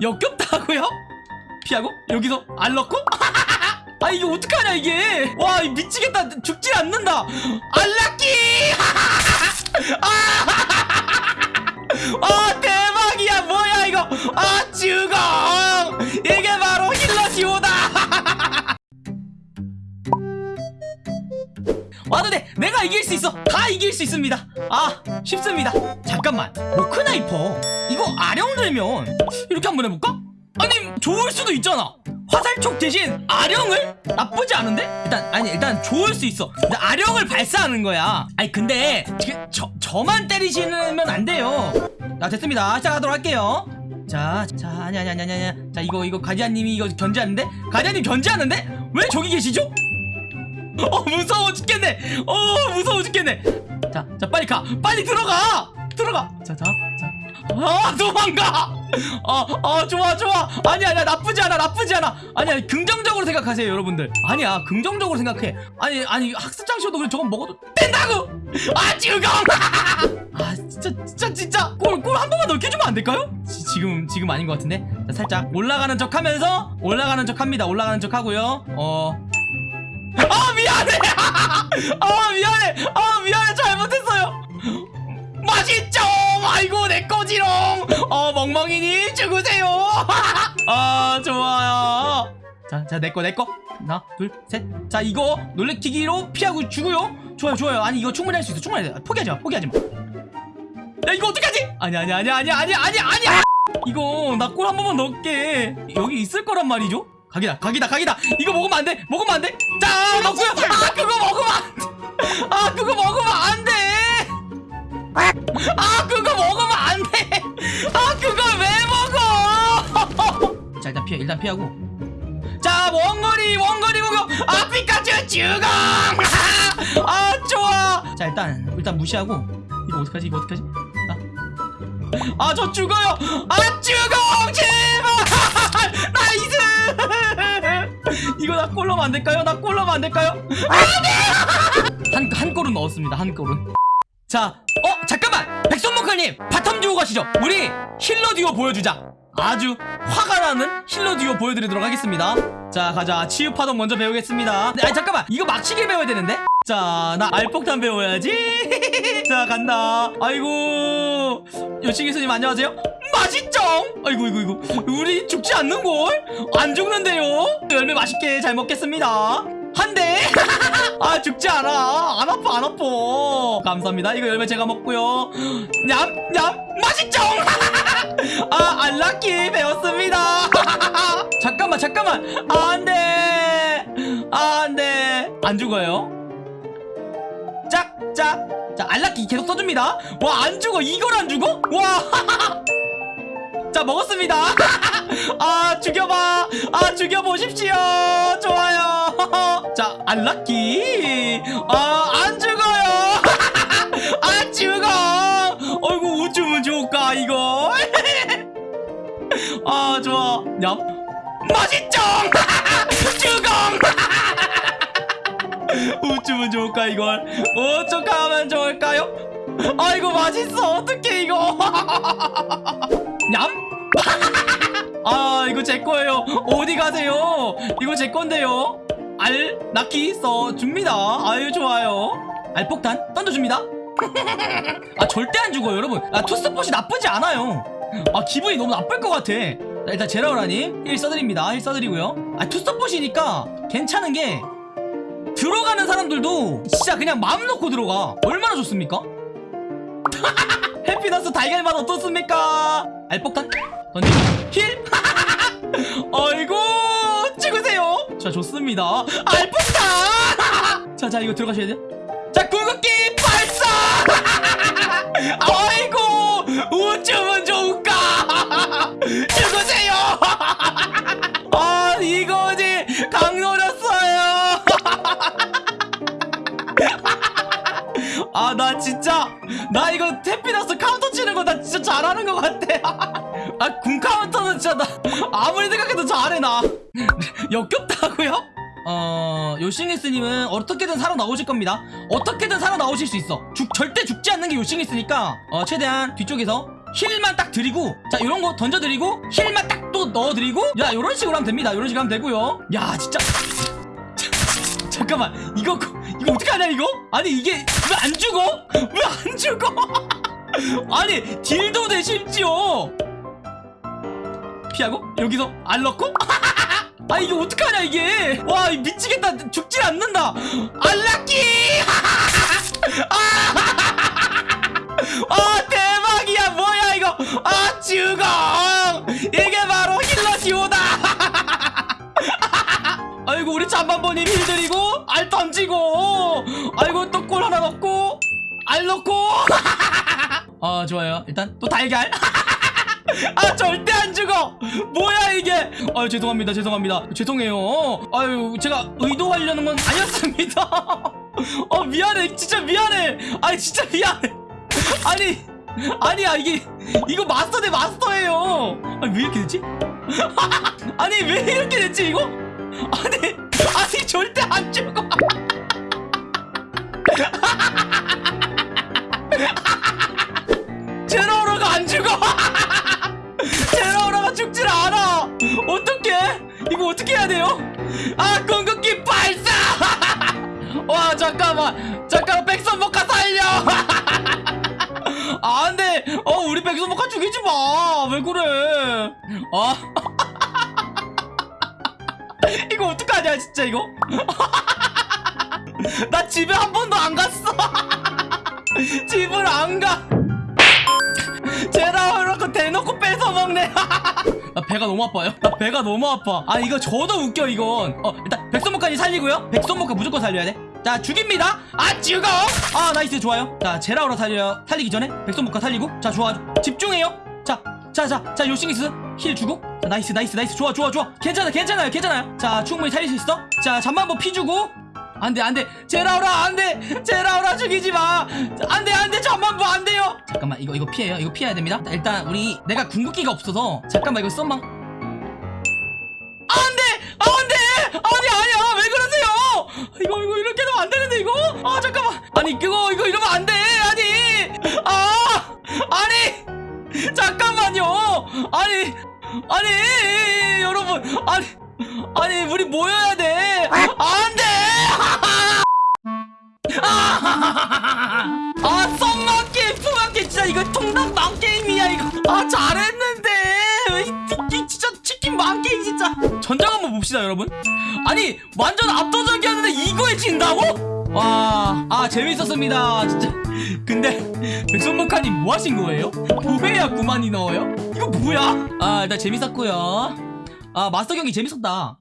역겹다고요? 피하고? 여기서 알 넣고? 아 이게 어떡하냐 이게? 와이 미치겠다. 죽질 않는다. 알라끼 아! 대박이야. 뭐야 이거? 아 죽어! 이게 와도 돼 내가 이길 수 있어 다 이길 수 있습니다 아 쉽습니다 잠깐만 모크나이퍼 이거 아령 들면 이렇게 한번 해볼까? 아니 좋을 수도 있잖아 화살촉 대신 아령을 나쁘지 않은데? 일단 아니 일단 좋을 수 있어 근데 아령을 발사하는 거야 아니 근데 지금 저, 저만 때리시면 안 돼요 자 됐습니다 시작하도록 할게요 자, 자, 아니, 아니, 아니, 아니, 아니. 자, 이거, 이거, 가디아님이 이거 견제하는데? 가디아님 견제하는데? 왜 저기 계시죠? 어, 무서워 죽겠네! 어, 무서워 죽겠네! 자, 자, 빨리 가! 빨리 들어가! 들어가! 자, 자, 자. 아, 도망가! 아, 아, 좋아, 좋아! 아니야, 아니야, 나쁘지 않아, 나쁘지 않아! 아니야, 긍정적으로 생각하세요, 여러분들. 아니야, 긍정적으로 생각해. 아니, 아니, 학습장 쇼도 그래, 저건 먹어도 된다고! 아, 지금! 아, 진짜, 진짜, 진짜! 골, 골 한 번만 넣게 주면 안 될까요? 지, 지금, 지금 아닌 것 같은데? 자, 살짝 올라가는 척 하면서, 올라가는 척 합니다. 올라가는 척 하고요. 어, 아 미안해! 아 미안해! 아 미안해! 잘못했어요! 맛있죠? 아이고 내 거지롱! 어 멍멍이님 죽으세요! 아 좋아요. 자자 내 거 내 거. 하나 둘셋자 이거 놀래키기로 피하고 죽어요? 좋아요 좋아요. 아니 이거 충분히 할 수 있어. 충분히 해 포기하지 마 포기하지 마야 이거 어떡하지? 아니 아니 아니 아니 아니 아니 아니 이거 나 골 한 번만 넣을게. 여기 있을 거란 말이죠 각이다 각이다 각이다. 이거 먹으면 안돼 먹으면 안돼. 자 넣고요 아 그거 먹으면 안돼. 아 그거 먹으면 안돼. 아 그거 먹으면 안돼. 아 그걸 왜 먹어? 자 일단 피해 일단 피하고. 자 원거리 원거리 공격 아 피카츄 죽어 아 좋아. 자 일단 일단 무시하고. 이거 어떡하지 이거 어떡하지 아 저 죽어요! 아 죽어 제발! 나이스! 이거 나안 될까요? 나 꼴러면 안 될까요? 한, 한 골은 넣었습니다 한 골은. 자 어 잠깐만! 백선목할님 바텀 듀오 가시죠. 우리 힐러 듀오 보여주자. 아주 화가 나는 힐러 듀오 보여드리도록 하겠습니다. 자 가자. 치유파동 먼저 배우겠습니다. 네, 아니 잠깐만! 이거 막치기 배워야 되는데 자 나 알폭탄 배워야지. 자 간다. 아이고. 여신 교수님 안녕하세요. 맛있죠? 아이고 이거 이거 우리 죽지 않는걸? 안 죽는데요? 열매 맛있게 잘 먹겠습니다. 한 대 아 죽지 않아. 안 아파 안 아파. 감사합니다. 이거 열매 제가 먹고요. 냠 냠. 맛있죠? 아 안락기 배웠습니다. 잠깐만 잠깐만. 아, 안돼. 아, 안돼. 안 죽어요 짝짝 자 안락기 계속 써줍니다. 와 안 죽어. 이걸 안 죽어 와 자 먹었습니다. 아 죽여봐. 아 죽여보십시오. 좋아요. 자 안락기. 아안 죽어요. 안 죽어. 어이구 어쩌면 좋을까 이거? 아 좋아. 냠. 맛있죠? 죽어 어쩌면 좋을까 이걸? 어쩌면 좋을까요? 아이고 맛있어. 어떡해 이거. 냠? 아 이거 제 거예요. 어디 가세요? 이거 제 건데요. 알 낙기 써 줍니다. 아유 좋아요. 알폭탄 던져줍니다. 아 절대 안 죽어요 여러분. 아 투스폿이 나쁘지 않아요. 아 기분이 너무 나쁠 것 같아. 자, 일단 제라우라님 1 써드립니다. 1 써드리고요. 아 투스폿이니까 괜찮은 게 들어가는 사람들도 진짜 그냥 마음 놓고 들어가. 얼마나 좋습니까? 해피너스 달걀맛 어떻습니까? 알폭탄? 던지고 힐 어이구 찍으세요. 자 좋습니다. 알폭탄! 자자 이거 들어가셔야 돼요. 자 궁극기 발사! 어이구 우쭈면 좋을까? 죽으세요 아 나 진짜 나 이거 태피나스 카운터 치는 거 나 진짜 잘하는 것 같아. 아군 카운터는 진짜 나 아무리 생각해도 잘해 나. 역겹다고요? 어... 요싱리스님은 어떻게든 살아나오실 겁니다. 어떻게든 살아나오실 수 있어. 죽, 절대 죽지 않는 게 요싱리스니까. 어, 최대한 뒤쪽에서 힐만 딱 드리고 자 이런 거 던져드리고 힐만 딱 또 넣어드리고 야 이런 식으로 하면 됩니다. 이런 식으로 하면 되고요. 야 진짜. 잠깐만. 이거 이거 어떻게 하냐 이거? 아니 이게 왜 안 죽어? 왜 안 죽어? 아니 딜도 돼 심지어 피하고? 여기서 안 넣고? 아 이게 어떡하냐 이게? 와 미치겠다. 죽질 않는다. 안락기! 아 대박이야. 뭐야 이거? 아 죽어. 이게 바로 힐러 지오다. 아이고 우리 잠만보님 힐 드리고 알 던지고 알 넣고! 아 좋아요. 일단 또 달걀. 아 절대 안 죽어! 뭐야 이게! 아유 죄송합니다 죄송합니다. 죄송해요. 아유 제가 의도하려는 건 아니었습니다. 어 미안해. 진짜 미안해. 아니 진짜 미안해. 아니 아니야 이게 이거 마스터 대 마스터예요. 아니 왜 이렇게 됐지? 아니 왜 이렇게 됐지 이거? 아니 아니 절대 안 죽어 잠깐만 잠깐만 백선복화 살려! 아, 안돼 어 우리 백선복화 죽이지 마왜 그래? 아 이거 어떡하냐 진짜 이거? 나 집에 한 번도 안 갔어! 집을 안가! 제라 이렇게 대놓고 뺏어 먹네! 나 배가 너무 아파요? 나 배가 너무 아파! 아 이거 저도 웃겨 이건! 어 일단 백선목까지 살리고요? 백선목까 무조건 살려야 돼 자 죽입니다. 아 죽어 아 nice. 좋아요. 자 제라우라 살려 살리기 전에 백솜모카 살리고. 자 좋아. 집중해요. 자 자 자 자 요씽리스 heal 주고. 자 nice nice nice. 좋아 좋아 좋아. 괜찮아 괜찮아요 괜찮아요. 자 충분히 살릴 수 있어. 자 잠만보 피 주고. 안돼 안돼. 제라우라 안돼. 제라우라 죽이지 마. 안돼 안돼. 잠만보 안돼요. 잠깐만 이거 이거 피해요. 이거 피해야 됩니다. 일단 우리 내가 궁극기가 없어서. 잠깐만 이거 썸망 이거 이거 이렇게 하면 안 되는데 이거? 아 잠깐만. 아니 그거 이거 이러면 안 돼. 아니. 아 아니. 잠깐만요. 아니 아니 여러분. 아니 아니 우리 모여야 돼. 안돼. 아. 썸만 게임 푸만 게임 진짜 이거 통닭 망 게임이야 이거. 아잘 봅시다 여러분 아니 완전 압도적이었는데 이거에 진다고? 와 아 재밌었습니다 진짜 근데 백선목하님 뭐 하신 거예요? 뭐해야 9만이 넣어요? 이거 뭐야? 아 일단 재밌었고요 아 마스터 경기 재밌었다